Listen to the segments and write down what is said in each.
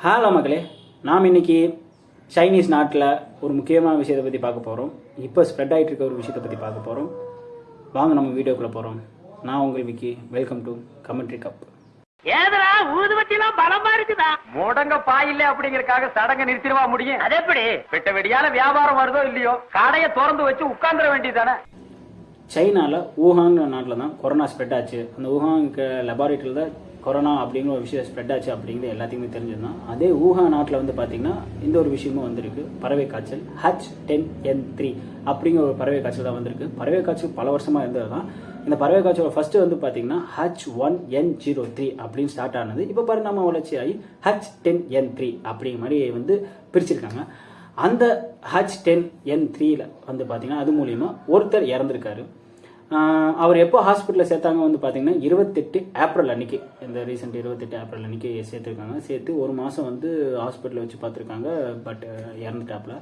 Hello மக்களே நாம் இன்னைக்கு சைனீஸ் நாட்டில் ஒரு முக்கியமான விஷயத்தை பற்றி பார்க்க போகிறோம் இப்போ ஸ்ப்ரெட் ஆகிட்டு இருக்க ஒரு விஷயத்தை பற்றி பார்க்க போகிறோம் வாங்க நம்ம வீடியோக்குள்ளே போகிறோம் நான் உங்கள் Vicky. Welcome to commentary cup ஏதரா ஊதுபத்திலாம் பலமா இருக்குதா? முடங்க பாயில்ல அப்படிங்கறக்காக சடங்க நிறுத்திடுவா முடியும்? அது எப்படி? வெட்ட வெடியால வியாபாரம் வருதோ இல்லையோ கடைய திறந்து வச்சு உட்கார்ந்துட வேண்டியதானே சைனாவில் ஊஹாங்கிற நாட்டில் தான் கொரோனா ஸ்ப்ரெட் ஆச்சு. அந்த ஊஹாங் லெபார்ட்டரியில் தான் கொரோனா அப்படிங்கிற ஒரு விஷயம் ஸ்ப்ரெட் ஆச்சு அப்படிங்கிறது எல்லாத்தையுமே தெரிஞ்சிருந்தோம் அதே ஊகா நாட்டில் வந்து பார்த்தீங்கன்னா இந்த ஒரு விஷயமும் வந்திருக்கு. பறவை காய்ச்சல் ஹச் டென் என் த்ரீ அப்படிங்கிற ஒரு பறவை காய்ச்சல் தான் வந்திருக்கு. பறவை காய்ச்சல் பல வருஷமாக இருந்தது தான் இந்த பறவை காய்ச்சலோட ஃபர்ஸ்ட் வந்து பார்த்தீங்கன்னா H one N zero three அப்படின்னு ஸ்டார்ட் ஆனது. இப்போ பரிணாம வளர்ச்சி ஆகி ஹச் டென் என் த்ரீ அப்படிங்கிற மாதிரி வந்து பிரிச்சிருக்காங்க. அந்த ஹச் டென் என் த்ரீல வந்து பார்த்தீங்கன்னா அது மூலியமா ஒருத்தர் இறந்துருக்காரு. அவர் எப்போ ஹாஸ்பிட்டலில் சேர்த்தாங்க வந்து பார்த்தீங்கன்னா இருபத்தெட்டு ஏப்ரல் அன்னைக்கு. இந்த ரீசெண்ட் இருபத்தெட்டு ஏப்ரல் அன்னைக்கு சேர்த்துருக்காங்க. சேர்த்து ஒரு மாதம் வந்து ஹாஸ்பிட்டலில் வச்சு பார்த்துருக்காங்க. பட் இறந்துட்டாப்புல.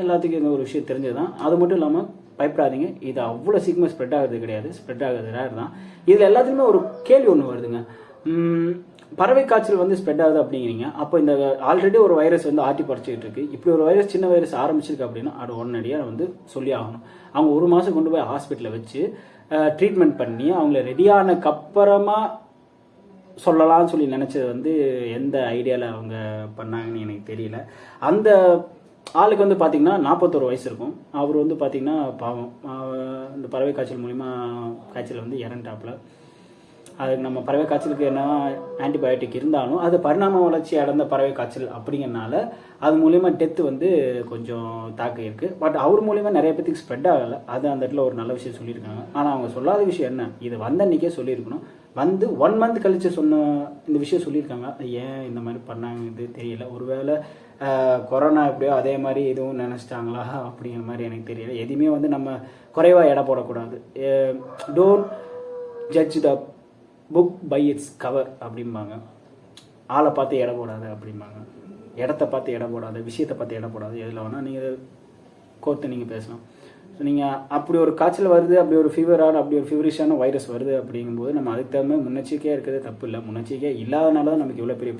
எல்லாத்துக்கும் இந்த ஒரு விஷயம் தெரிஞ்சது தான் அது மட்டும் இல்லாமல் பயப்படாதீங்க. இது அவ்வளோ சீக்கிரமாக ஸ்ப்ரெட் ஆகுறது கிடையாது. ஸ்ப்ரெட் ஆகிறது ரேர் தான். இதில் எல்லாத்துக்குமே ஒரு கேள்வி ஒன்று வருதுங்க. பறவை காய்ச்சல் வந்து ஸ்ப்ரெட் ஆகுது அப்படிங்கிறீங்க. அப்போ இந்த ஆல்ரெடி ஒரு வைரஸ் வந்து ஆட்டி பறிச்சுக்கிட்டு இருக்கு. இப்படி ஒரு வைரஸ் சின்ன வைரஸ் ஆரம்பிச்சிருக்கு அப்படின்னா அது உடனடியாக வந்து சொல்லி ஆகணும். அவங்க ஒரு மாதம் கொண்டு போய் ஹாஸ்பிட்டலில் வச்சு ட்ரீட்மெண்ட் பண்ணி அவங்கள ரெடியானக்கு அப்புறமா சொல்லலாம்னு சொல்லி நினச்சது வந்து எந்த ஐடியாவில் அவங்க பண்ணாங்கன்னு எனக்கு தெரியல. அந்த ஆளுக்கு வந்து பார்த்தீங்கன்னா நாற்பத்தோரு வயசு இருக்கும். அவர் வந்து பார்த்தீங்கன்னா பாவம் இந்த பறவை காய்ச்சல் மூலிமா காய்ச்சல் வந்து இறந்துட்டாப்புல. அதுக்கு நம்ம பறவை காய்ச்சலுக்கு என்ன ஆன்டிபயோட்டிக் இருந்தாலும் அது பரிணாம வளர்ச்சி அடைந்த பறவை காய்ச்சல் அப்படிங்கறனால அது மூலயமா டெத்து வந்து கொஞ்சம் தாக்கம் இருக்கு. பட் அவர் மூலிமா நிறைய பேத்துக்கு ஸ்ப்ரெட் ஆகலை. அது அந்த இடத்துல ஒரு நல்ல விஷயம் சொல்லியிருக்காங்க. ஆனால் அவங்க சொல்லாத விஷயம் என்ன? இது வந்த அன்றைக்கே சொல்லியிருக்கணும். வந்து ஒன் மந்த் கழிச்சு சொன்ன இந்த விஷயம் சொல்லியிருக்காங்க. ஏன் இந்த மாதிரி பண்ணாங்க? இது தெரியல. ஒருவேளை கொரோனா எப்படியோ அதே மாதிரி எதுவும் நினச்சிட்டாங்களா? அப்படிங்கிற மாதிரி எனக்கு தெரியல. எதுவுமே வந்து நம்ம குறைவாக எடை போடக்கூடாது. Don't judge the book by its cover அப்படிம்பாங்க. ஆளை பார்த்து எடை போடாது அப்படிம்பாங்க. இடத்த பார்த்து எடை போடாது விஷயத்தை பார்த்து எடை போடாது எதில் வேணால் நீங்கள் கோர்த்து நீங்கள் பேசலாம். ஸோ நீங்கள் அப்படி ஒரு காய்ச்சல் வருது அப்படி ஒரு ஃபீவரான அப்படி ஒரு ஃபீவரிஷான வைரஸ் வருது அப்படிங்கும்போது நம்ம அதுக்கு தகுந்த மாதிரி முன்னெச்சரிக்கையாக இருக்கிறது தப்பு இல்லை. முன்னெச்சரிக்கையாக இல்லாதனால தான் நமக்கு இவ்வளோ பெரிய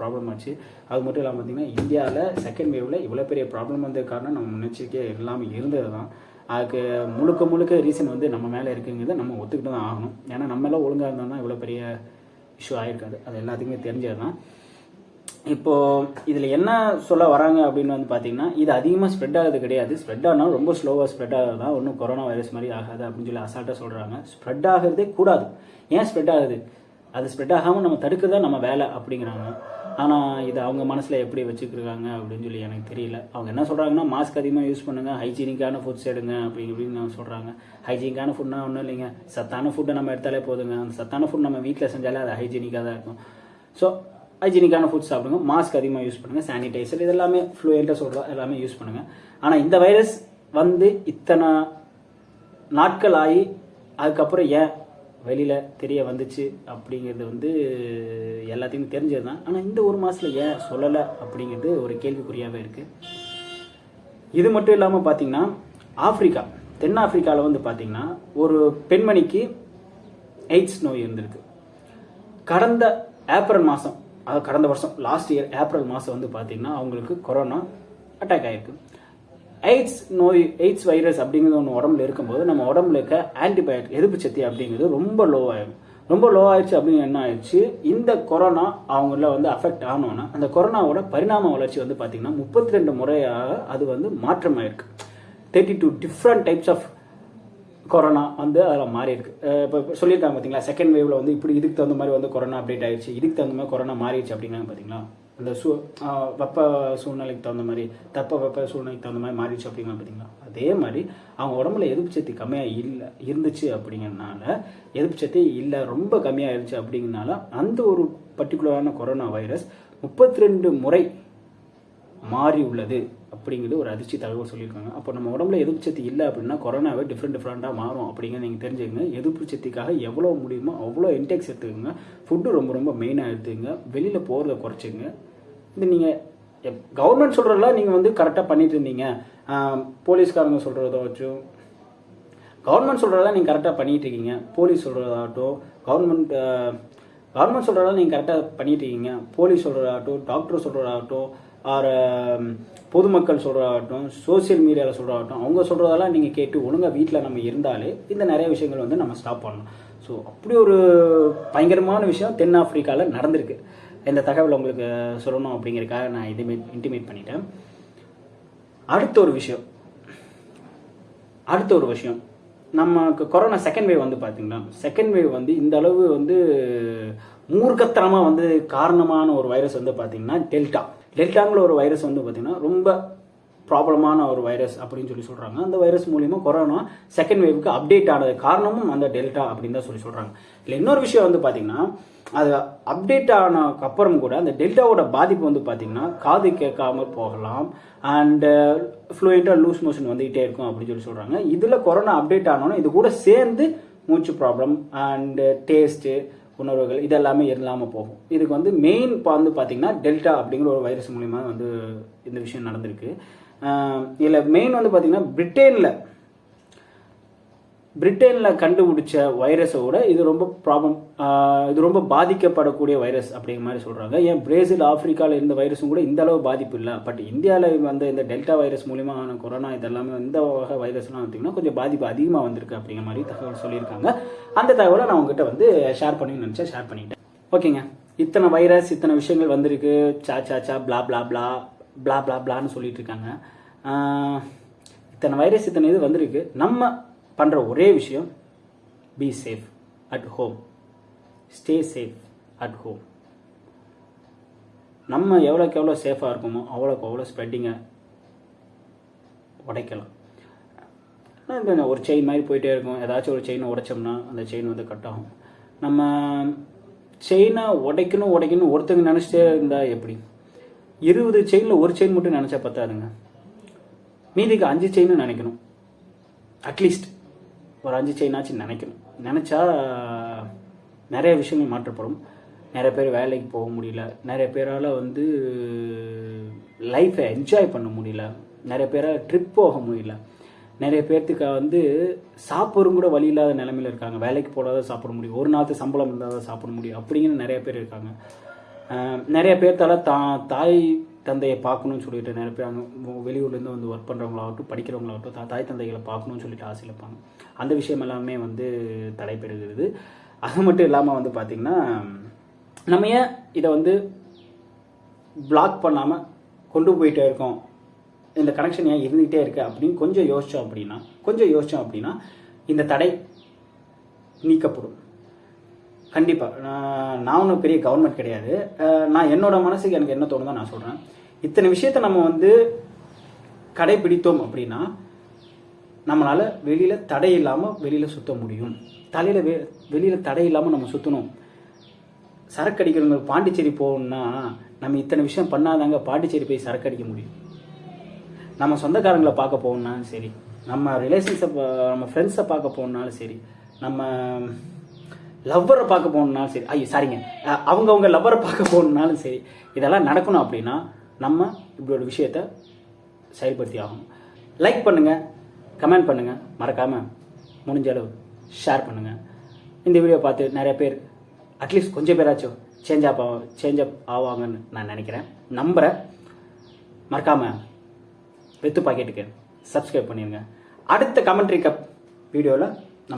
ப்ராப்ளம் ஆச்சு. அது மட்டும் இல்லாமல் பார்த்தீங்கன்னா இந்தியாவில் செகண்ட் வேவில் இவ்வளோ பெரிய ப்ராப்ளம் வந்தது காரணம் நம்ம முன்னெச்சரிக்கையாக இல்லாமல் இருந்தது தான் அதுக்கு முழுக்க முழுக்க ரீசன் வந்து நம்ம மேலே இருக்குங்கிறத நம்ம ஒத்துக்கிட்டு தான் ஆகணும். ஏன்னா நம்மளாம் ஒழுங்காக இருந்தோம்னா இவ்வளோ பெரிய இஷ்யூ ஆகிருக்காது அது எல்லாத்துக்குமே தெரிஞ்சது தான் இப்போது இதில் என்ன சொல்ல வராங்க அப்படின்னு வந்து பார்த்தீங்கன்னா இது அதிகமாக ஸ்ப்ரெட் ஆகுது கிடையாது. ஸ்ப்ரெட் ஆனால் ரொம்ப ஸ்லோவாக ஸ்ப்ரெட் ஆகுது தான் ஒன்றும் கொரோனா வைரஸ் மாதிரி ஆகாது அப்படின்னு சொல்லி அசால்ட்டாக சொல்கிறாங்க ஸ்ப்ரெட் ஆகிறதே கூடாது. ஏன் ஸ்ப்ரெட் ஆகுது? அது ஸ்ப்ரெட் ஆகாமல் நம்ம தடுக்கிறது நம்ம வேலை அப்படிங்கிறாங்க. ஆனால் இது அவங்க மனசில் எப்படி வச்சுக்கிருக்காங்க அப்படின்னு சொல்லி எனக்கு தெரியல. அவங்க என்ன சொல்கிறாங்கன்னா மாஸ்க் அதிகமாக யூஸ் பண்ணுங்க ஹைஜீனிக்கான ஃபுட்ஸ் எடுங்க அப்படி இப்படின்னு சொல்கிறாங்க ஹைஜீனிக்கான ஃபுட்னா ஒன்றும் இல்லைங்க. சத்தான ஃபுட்டை நம்ம எடுத்தாலே போதுங்க. அந்த சத்தான ஃபுட் நம்ம வீட்டில் செஞ்சாலே அது ஹைஜீனிக்காக தான் இருக்கும். ஸோ ஹைஜீனிக்கான ஃபுட் சாப்பிடுங்க. மாஸ்க் அதிகமாக யூஸ் பண்ணுங்கள் சானிடைசர் இது எல்லாமே ஃப்ளூயண்ட்டாக சொல்கிறோம் எல்லாமே யூஸ் பண்ணுங்கள் ஆனால் இந்த வைரஸ் வந்து இத்தனை நாட்கள் ஆகி அதுக்கப்புறம் ஏன் வெளியில் தெரிய வந்துச்சு அப்படிங்கிறது வந்து எல்லாத்தையும் தெரிஞ்சது தான் ஆனால் இந்த ஒரு மாதத்தில் ஏன் சொல்லலை அப்படிங்கிறது ஒரு கேள்விக்குறியாகவே இருக்குது இது மட்டும் இல்லாமல் பார்த்தீங்கன்னா ஆப்ரிக்கா தென்னாப்பிரிக்காவில் வந்து பார்த்தீங்கன்னா ஒரு பெண்மணிக்கு எய்ட்ஸ் நோய் இருந்திருக்கு. கடந்த ஏப்ரல் மாதம் அதாவது கடந்த வருஷம் லாஸ்ட் இயர் ஏப்ரல் மாதம் வந்து பார்த்தீங்கன்னா அவங்களுக்கு கொரோனா அட்டாக் ஆகிருக்கு எய்ட்ஸ் நோய் எய்ட்ஸ் வைரஸ் அப்படிங்கிறது ஒன்று உடம்புல இருக்கும்போது நம்ம உடம்புல இருக்க ஆன்டிபயோட்டிக் எதிர்ப்பு சக்தி அப்படிங்கிறது ரொம்ப லோ ஆயிடும் ரொம்ப லோ ஆயிடுச்சு அப்படின்னு என்ன ஆயிடுச்சு? இந்த கொரோனா அவங்கள வந்து அஃபெக்ட் ஆனோன்னா அந்த கொரோனாவோட பரிணாம வளர்ச்சி வந்து பார்த்தீங்கன்னா முப்பத்தி ரெண்டு முறையாக அது வந்து மாற்றமாயிருக்கு. Thirty two different types of corona வந்து அதில் மாறி இருக்கு இப்போ இப்போ சொல்லியிருக்காங்க பார்த்தீங்களா செகண்ட் வேவ்ல வந்து இப்படி இதுக்கு தகுந்த மாதிரி வந்து கொரோனா அப்டேட் ஆயிடுச்சு இதுக்கு தகுந்த மாதிரி கொரோனா மாறிடுச்சு அப்படிங்கிறாங்க பார்த்தீங்களா அந்த சூ வெப்ப சூழ்நிலைக்கு தகுந்த மாதிரி தப்ப வெப்ப சூழ்நிலைக்கு தகுந்த மாதிரி மாறிடுச்சு அப்படிங்கிறாங்க பார்த்தீங்களா? அதே மாதிரி அவங்க உடம்புல எதிர்ப்பு சக்தி கம்மியாக இல்லை இருந்துச்சு அப்படிங்கிறனால எதிர்ப்பு சக்தி இல்லை ரொம்ப கம்மியாயிருச்சு அப்படிங்கிறனால அந்த ஒரு பர்டிகுலரான கொரோனா வைரஸ் முப்பத்தி ரெண்டு முறை மாறி உள்ளது அப்படிங்கிறது ஒரு அதிர்ச்சி தகவல் சொல்லியிருக்காங்க. அப்போ நம்ம உடம்புல எதிர்ப்பு சக்தி இல்லை அப்படின்னா கொரோனாவே டிஃப்ரெண்ட் டிஃப்ரெண்ட்டாக மாறும் அப்படிங்கிறத நீங்கள் தெரிஞ்சுக்கங்க. எதிர்ப்பு சக்திக்காக எவ்வளோ முடியுமோ அவ்வளோ இன்டெக்ஸ் எடுத்துக்கோங்க. ஃபுட்டு ரொம்ப ரொம்ப மெயினாக எடுத்துக்கங்க. வெளியில் போகிறத குறைச்சிங்க இது நீங்கள் கவர்மெண்ட் சொல்கிறதெல்லாம் நீங்கள் வந்து கரெக்டாக பண்ணிட்டு இருந்தீங்க. போலீஸ்காரங்க சொல்கிறதாச்சும் கவர்மெண்ட் சொல்கிறதெல்லாம் நீங்கள் கரெக்டாக பண்ணிட்டு இருக்கீங்க. போலீஸ் சொல்கிறதாகட்டும் கவர்மெண்ட் கவர்மெண்ட் சொல்கிறதெல்லாம் நீங்கள் கரெக்டாக பண்ணிட்டு இருக்கீங்க. போலீஸ் சொல்கிறதாகட்டும் டாக்டர் சொல்கிறதாகட்டும் ஆர் பொதுமக்கள் சொல்கிறதாகட்டும் சோஷியல் மீடியாவில் சொல்கிறதாகட்டும் அவங்க சொல்கிறதெல்லாம் நீங்கள் கேட்டு ஒழுங்காக வீட்டில் நம்ம இருந்தாலே இந்த நிறைய விஷயங்கள் வந்து நம்ம ஸ்டாப் பண்ணலாம். ஸோ அப்படி ஒரு பயங்கரமான விஷயம் தென்னாப்பிரிக்காவில் நடந்திருக்கு. இந்த தகவல் உங்களுக்கு சொல்லணும் அப்படிங்கிறதுக்காக நான் இதுமே இன்டிமேட் பண்ணிட்டேன். அடுத்த ஒரு விஷயம். அடுத்த ஒரு விஷயம். நமக்கு கொரோனா செகண்ட் வேவ் வந்து பார்த்தீங்கன்னா செகண்ட் வேவ் வந்து இந்த அளவு வந்து மூர்க்கத்தனமாக வந்து காரணமான ஒரு வைரஸ் வந்து பார்த்தீங்கன்னா டெல்டா டெல்டாங்கிற ஒரு வைரஸ் வந்து பார்த்தீங்கன்னா ரொம்ப ப்ராப்ளமான ஒரு வைரஸ் அப்படின்னு சொல்லி சொல்கிறாங்க அந்த வைரஸ் மூலிமா கொரோனா செகண்ட் வேவுக்கு அப்டேட் ஆனது காரணமும் அந்த டெல்டா அப்படின்னு தான் சொல்லி சொல்கிறாங்க இல்லை இன்னொரு விஷயம் வந்து பார்த்தீங்கன்னா அது அப்டேட் ஆனதுக்கு அப்புறம் கூட அந்த டெல்டாவோட பாதிப்பு வந்து பார்த்தீங்கன்னா காது கேட்காம போகலாம் அண்டு ஃப்ளூயண்ட்டாக லூஸ் மோஷன் வந்துகிட்டே இருக்கும் அப்படின்னு சொல்லி சொல்கிறாங்க இதில் கொரோனா அப்டேட் ஆனோன்னா இது கூட சேர்ந்து மூச்சு ப்ராப்ளம் அண்டு டேஸ்ட்டு உணர்வுகள் இதெல்லாமே இல்லாமல் போகும். இதுக்கு வந்து மெயின் இப்போ வந்து பார்த்தீங்கன்னா டெல்டா அப்படிங்கிற ஒரு வைரஸ் மூலிமா வந்து இந்த விஷயம் நடந்திருக்கு. இதில் மெயின் வந்து பார்த்தீங்கன்னா பிரிட்டனில் பிரிட்டனில் கண்டுபிடிச்ச வைரஸை விட இது ரொம்ப ப்ராப்ளம் இது ரொம்ப பாதிக்கப்படக்கூடிய வைரஸ் அப்படிங்கிற மாதிரி சொல்கிறாங்க ஏன் பிரேசில் ஆப்பிரிக்காவில் இருந்த வைரஸும் கூட இந்த அளவு பாதிப்பு இல்லை. பட் இந்தியாவில் வந்த இந்த டெல்டா வைரஸ் மூலியமான கொரோனா இதெல்லாமே இந்த வகை வைரஸ்லாம் பார்த்தீங்கன்னா கொஞ்சம் பாதிப்பு அதிகமாக வந்திருக்கு அப்படிங்கிற மாதிரி தகவல் சொல்லியிருக்காங்க. அந்த தகவலை நான் உங்ககிட்ட வந்து ஷேர் பண்ணி நினச்சேன் ஷேர் பண்ணிட்டேன். ஓகேங்க இத்தனை வைரஸ் இத்தனை விஷயங்கள் வந்திருக்கு. சா சா சா பிளா பிளா பிளா பிளா பிளா பிளான்னு சொல்லிட்டு இருக்காங்க இத்தனை வைரஸ் இத்தனை இது வந்திருக்கு. நம்ம பண்ணுற ஒரே விஷயம் be safe at home stay safe at home நம்ம எவ்வளோக்கு எவ்வளோ சேஃபாக இருக்கோமோ அவ்வளோக்கு அவ்வளோ ஸ்ப்ரெட்டிங்கை உடைக்கலாம். இந்த ஒரு செயின் மாதிரி போயிட்டே இருக்கும். ஏதாச்சும் ஒரு செயினை உடைச்சோம்னா அந்த செயின் வந்து கட் ஆகும். நம்ம செயினை உடைக்கணும் உடைக்கணும் ஒருத்தங்க நினச்சிட்டே இருந்தால் எப்படி? இருபது செயினில் ஒரு செயின் மட்டும் நினச்சா பத்தாதுங்க. மீதிக்கு அஞ்சு செயின்னு நினைக்கணும். அட்லீஸ்ட் ஒரு அஞ்சு செயினாச்சும் நினைக்கணும். நினச்சா நிறைய விஷயங்கள் மாற்றப்படும். நிறைய பேர் வேலைக்கு போக முடியல. நிறைய பேரால் வந்து லைஃப்பை என்ஜாய் பண்ண முடியல. நிறைய பேரால் ட்ரிப் போக முடியல. நிறைய பேர்த்துக்கு வந்து சாப்பிடும் கூட வழி இல்லாத நிலமையில இருக்காங்க. வேலைக்கு போடாத சாப்பிட முடியும். ஒரு நாள் சம்பளம் இருந்தால் தான் சாப்பிட முடியும். அப்படிங்கிற நிறைய பேர் இருக்காங்க. நிறைய பேர்த்தால தா தாய் தந்தையை பார்க்கணும்னு சொல்லிட்டு நிறைய பேர் அங்கே வெளியூர்லேருந்து வந்து ஒர்க் பண்ணுறவங்களாகட்டும் படிக்கிறவங்களாகட்டும் தா- தாய் தந்தைகளை பார்க்கணும்னு சொல்லிட்டு ஆசையில் இருப்பாங்க அந்த விஷயம் எல்லாமே வந்து தடைபெறுகிறது அது மட்டும் இல்லாமல் வந்து பார்த்திங்கன்னா நம்ம ஏன் இதை வந்து பிளாக் பண்ணாமல் கொண்டு போயிட்டே இருக்கோம்? இந்த கனெக்ஷன் ஏன் இருந்துகிட்டே இருக்குது அப்படின்னு கொஞ்சம் யோசித்தோம் அப்படின்னா கொஞ்சம் யோசித்தோம் அப்படின்னா இந்த தடை நீக்கப்படும். கண்டிப்பாக நான் நான் ஒன்றும் பெரிய கவர்மெண்ட் கிடையாது. நான் என்னோட மனசுக்கு எனக்கு என்ன தோணுதோ நான் சொல்கிறேன் இத்தனை விஷயத்தை நம்ம வந்து கடைபிடித்தோம் அப்படின்னா நம்மளால் வெளியில் தடை இல்லாமல் வெளியில் சுத்த முடியும். தலையில் வெ வெளியில் தடை இல்லாமல் நம்ம சுற்றணும் சரக்கு அடிக்கிறவங்க பாண்டிச்சேரி போகணும்னா நம்ம இத்தனை விஷயம் பண்ணாதாங்க பாண்டிச்சேரி போய் சரக்கு அடிக்க முடியும். நம்ம சொந்தக்காரங்களை பார்க்க போகணுன்னாலும் சரி நம்ம ரிலேஷன்ஸை நம்ம ஃப்ரெண்ட்ஸை பார்க்க போகணுன்னாலும் சரி நம்ம லவ்வரை பார்க்க போகணுன்னாலும் சரி. ஐயோ சாரிங்க அவங்கவுங்க லவ்வரை பார்க்க போகணுன்னாலும் சரி இதெல்லாம் நடக்கணும் அப்படின்னா நம்ம இப்படி ஒரு விஷயத்த செயல்படுத்தி ஆகணும். லைக் பண்ணுங்கள் கமெண்ட் பண்ணுங்கள் மறக்காமல் முடிஞ்ச அளவு ஷேர் பண்ணுங்கள் இந்த வீடியோ பார்த்து நிறைய பேர் அட்லீஸ்ட் கொஞ்சம் பேராச்சும் சேஞ்ச் அப் சேஞ்ச் அப் ஆவாங்கன்னு நான் நினைக்கிறேன். நம்புகிறேன் மறக்காமல் வெத்து பாக்கெட்டுக்கு சப்ஸ்கிரைப் பண்ணிடுங்க அடுத்த கமெண்ட்ரி கப் வீடியோவில்